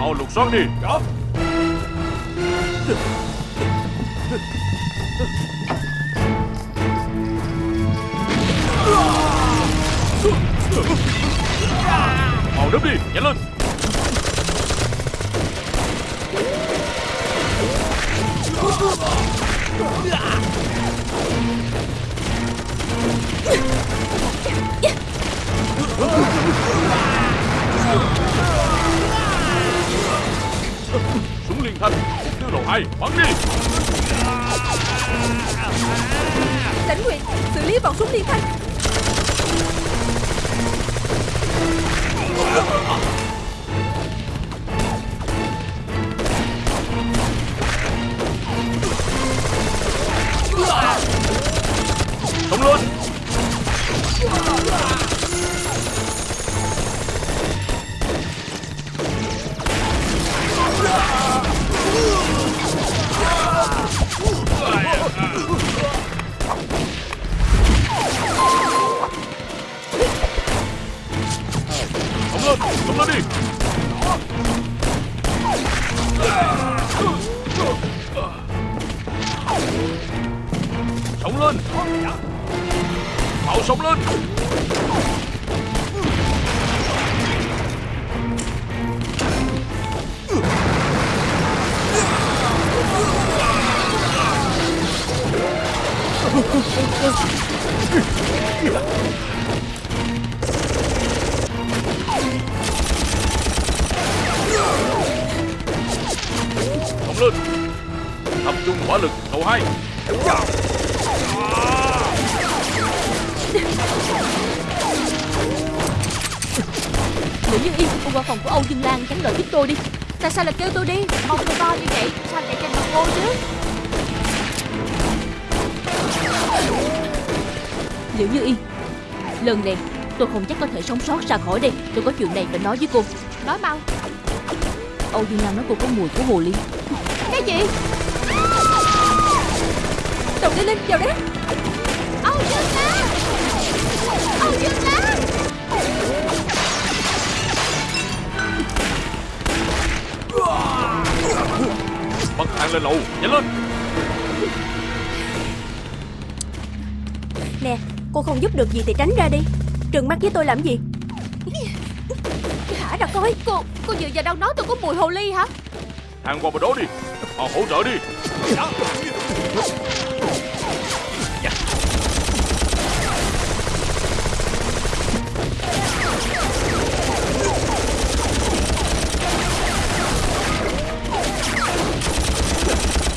Mau lục soát đi. Dạ. Mau nấp đi Nhanh lên. Súng Hai Bắn đi. Lãnh nguyện Xử lý bọn súng liên thanh. Xông lên Xông lên đi. Sống lên. Mau sống lên. Lên. Tập trung hỏa lực đầu hai. Nữ Như Yên Cô qua phòng của Âu Dương Lan tránh đợi giúp tôi đi Tại sao lại kêu tôi đi? Mong tôi to như vậy Sao chạy trên mặt cô chứ? Liệu Như Yên Lần này tôi không chắc có thể sống sót ra khỏi đây. Tôi có chuyện này phải nói với cô. Nói mau. Âu Dương Lan nói cô có mùi của hồ ly Cái gì? Đồng đi Linh vào đấy. Âu Dương Lan Âu Dương Lan Bật thang lên lầu Nhanh lên! Nè Cô không giúp được gì thì tránh ra đi. Trừng mắt với tôi làm gì? Thả ra coi. Cô, cô vừa giờ đâu nói tôi có mùi hồ ly hả? Thang qua bên đó đi Họ hỗ trợ đi.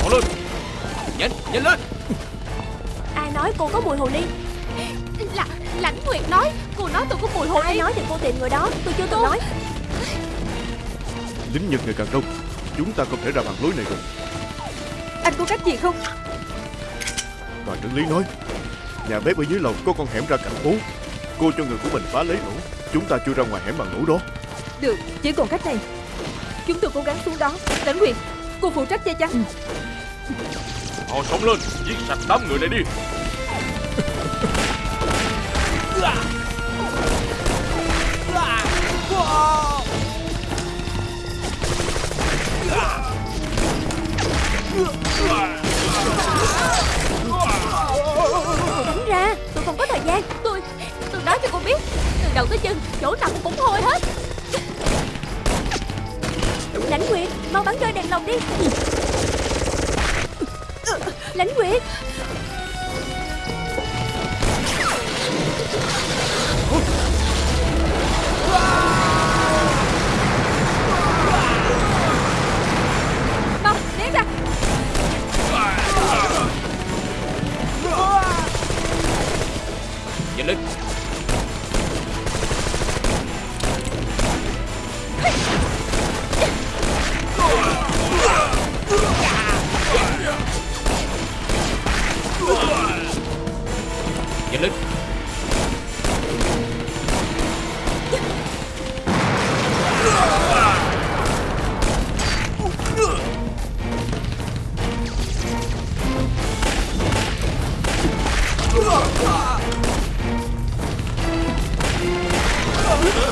Mau lên. Nhanh, nhanh lên. Ai nói cô có mùi hồ ly? Là, lãnh nguyệt nói Cô nói tôi có mùi hồ Ai ly. nói thì cô tìm người đó Tôi chưa từng nói. Lính Nhật ngày càng đông Chúng ta không thể ra bằng lối này rồi. Anh có cách gì không? Đoàn trưởng lý nói Nhà bếp ở dưới lầu có con hẻm ra cạnh phố. Cô cho người của mình phá lấy lỗ. Chúng ta chưa ra ngoài hẻm bằng lỗ đó. Được Chỉ còn cách này. Chúng tôi cố gắng xuống đó. Lãnh nguyện Cô phụ trách che chắn. Họ sống lên Giết sạch đám người này đi đầu tới chân, chỗ nào cũng hôi hết. Lãnh Nguyệt Mau bắn rơi đèn lồng đi. Lãnh Nguyệt. Tất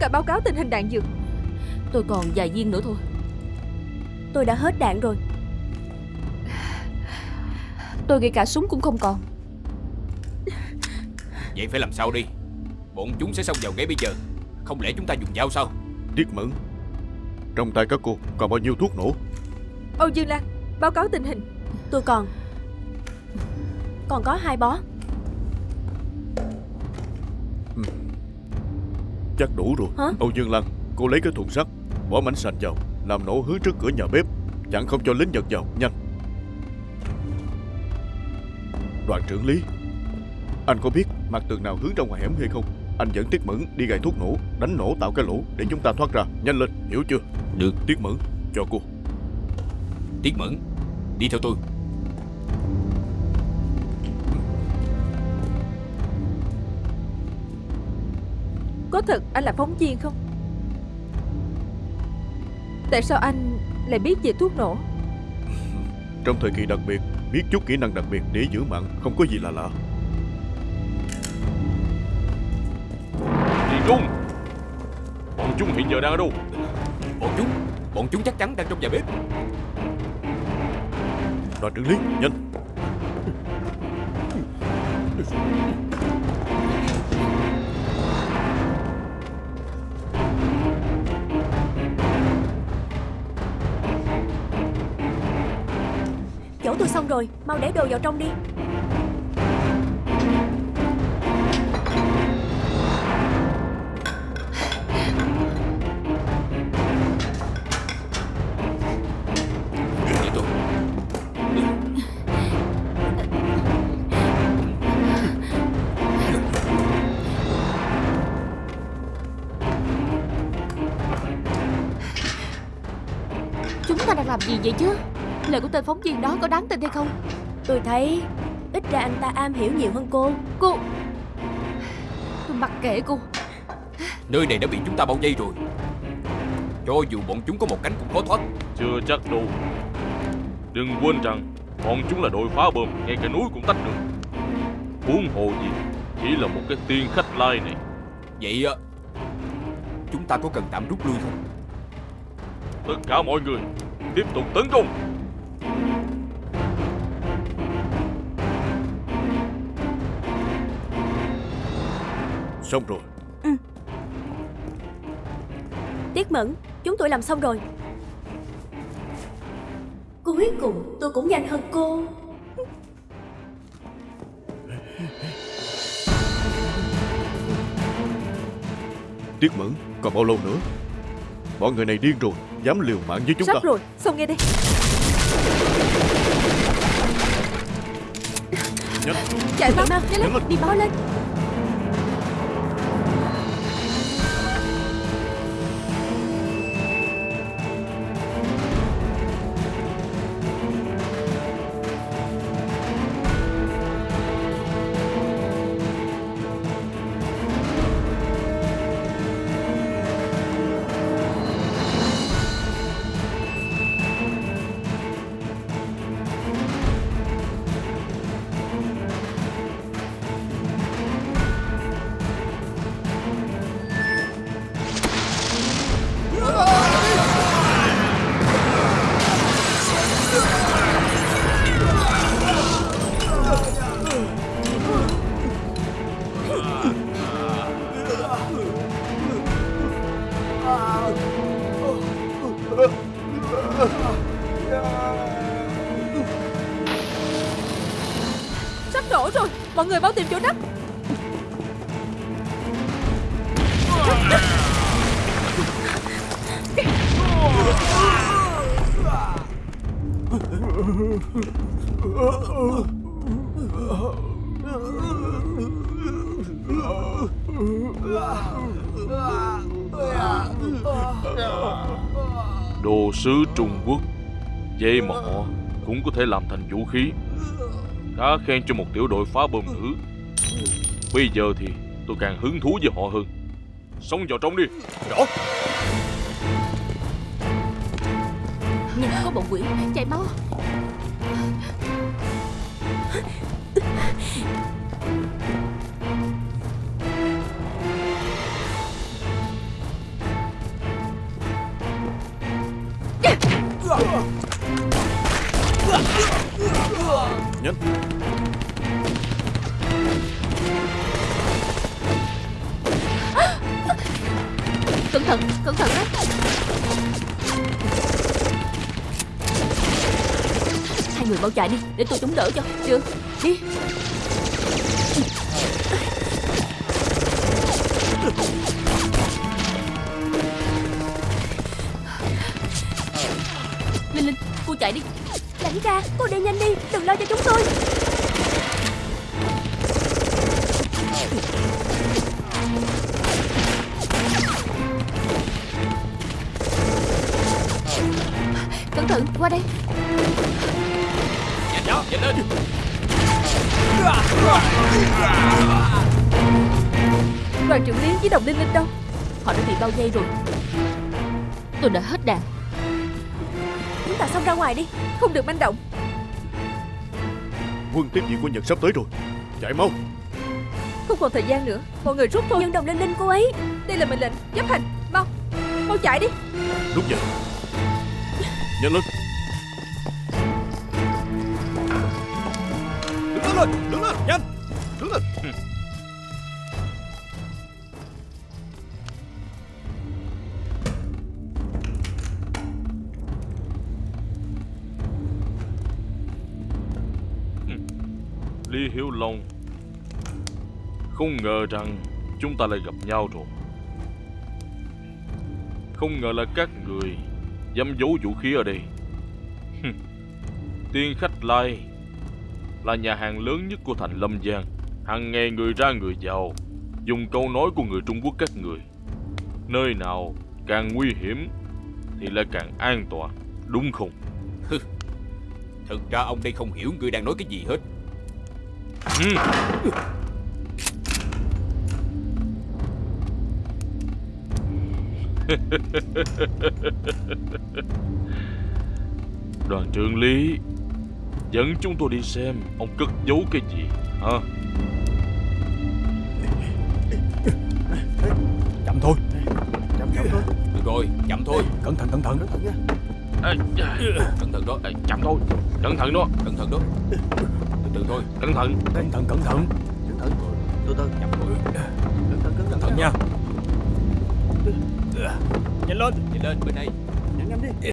cả báo cáo tình hình đạn dược. Tôi còn vài viên nữa thôi. Tôi đã hết đạn rồi. Tôi ngay cả súng cũng không còn. Vậy phải làm sao đi? Bọn chúng sẽ xông vào ngay bây giờ. Không lẽ chúng ta dùng dao sao? Tiết Mẫn. Trong tay các cô còn bao nhiêu thuốc nổ? Âu Dương Lan Báo cáo tình hình. Tôi còn. Còn có hai bó. Chắc đủ rồi. Hả? Âu Dương Lan Cô lấy cái thùng sắt Bỏ mảnh sành vào Làm nổ hướng trước cửa nhà bếp Chẳng không cho lính Nhật vào. Nhanh. Đoàn trưởng Lý Anh có biết mặt tường nào hướng ra ngoài hẻm hay không? Anh dẫn Tiết Mẫn đi gài thuốc nổ Đánh nổ tạo cái lỗ Để chúng ta thoát ra. Nhanh lên Hiểu chưa? Được. Tiết Mẫn Cho cô. Tiết Mẫn? Đi theo tôi. Có thật anh là phóng viên không Tại sao anh lại biết về thuốc nổ? Trong thời kỳ đặc biệt Biết chút kỹ năng đặc biệt để giữ mạng Không có gì là lạ. Điền Trung! Bọn chúng hiện giờ đang ở đâu? Bọn chúng Bọn chúng chắc chắn đang trong nhà bếp. Đoàn trưởng Lý Nhanh Chỗ tôi xong rồi Mau để đồ vào trong đi. Chúng ta đang làm gì vậy chứ Lời của tên phóng viên đó có đáng tin hay không? Tôi thấy Ít ra anh ta am hiểu nhiều hơn cô. Cô Tôi mặc kệ cô. Nơi này đã bị chúng ta bao vây rồi. Cho dù bọn chúng có một cánh cũng khó thoát. Chưa chắc đâu. Đừng quên rằng Bọn chúng là đội phá bom Ngay cả núi cũng tách được. Huống hồ gì Chỉ là một cái tiên khách lai này. Vậy à, Chúng ta có cần tạm rút lui không? Tất cả mọi người Tiếp tục tấn công Xong rồi. Tiết Mẫn Chúng tôi làm xong rồi. Cuối cùng tôi cũng nhanh hơn cô. Tiết Mẫn Còn bao lâu nữa? Bọn người này điên rồi Dám liều mạng với chúng Sắp ta rồi Xong nghe đây Nhanh Chạy mau mau nổ rồi. Mọi người mau tìm chỗ nấp. Đồ sứ Trung Quốc, Dây mỏ cũng có thể làm thành vũ khí đã khen cho một tiểu đội phá bom nữ Bây giờ thì tôi càng hứng thú với họ hơn. Xông vào trong đi. Rõ Nhìn có bọn quỷ? Chạy mau. Người mau chạy đi Để tôi chống đỡ cho. Được, đi. Linh Linh, cô chạy đi. Lãnh Ra, cô đi nhanh đi, đừng lo cho chúng tôi. Cẩn thận, qua đây đó, nhanh lên. Đoàn trưởng Lý với đồng Linh Linh đâu? Họ đã bị bao vây rồi. Tôi đã hết đạn. Chúng ta xông ra ngoài đi Không được manh động. Quân tiếp viện của Nhật sắp tới rồi. Chạy mau. Không còn thời gian nữa Mọi người rút thôi. Nhưng đồng linh linh cô ấy Đây là mệnh lệnh Chấp hành. Mau Mau chạy đi. Đúng vậy. Nhanh lên lên, đứng lên, nhanh. Đứng lên. Ừ. Ừ. Lý Hiếu Long Không ngờ rằng chúng ta lại gặp nhau rồi. Không ngờ là các người dám giấu vũ khí ở đây. Tiên Khách Lai là nhà hàng lớn nhất của thành Lâm Giang hàng ngày người ra người vào Dùng câu nói của người Trung Quốc các người Nơi nào càng nguy hiểm Thì lại càng an toàn Đúng không? Thực ra ông đây không hiểu người đang nói cái gì hết Ừ. Đoàn trưởng Lý Dẫn chúng tôi đi xem Ông cất giấu cái gì hả? Chậm thôi. Chậm, chậm thôi. Được rồi, chậm thôi. Cẩn thận, cẩn thận. Ê, Cẩn thận đó, Chậm thôi. Cẩn thận đó. Cẩn thận đó. Từ từ thôi, Cẩn thận. Cẩn thận, cẩn thận. Cẩn thận. Từ từ. Chậm thôi. Cẩn thận, cẩn thận Cẩn thận. Nha. Nhanh lên. Nhanh lên, bên này Nhanh nhanh đi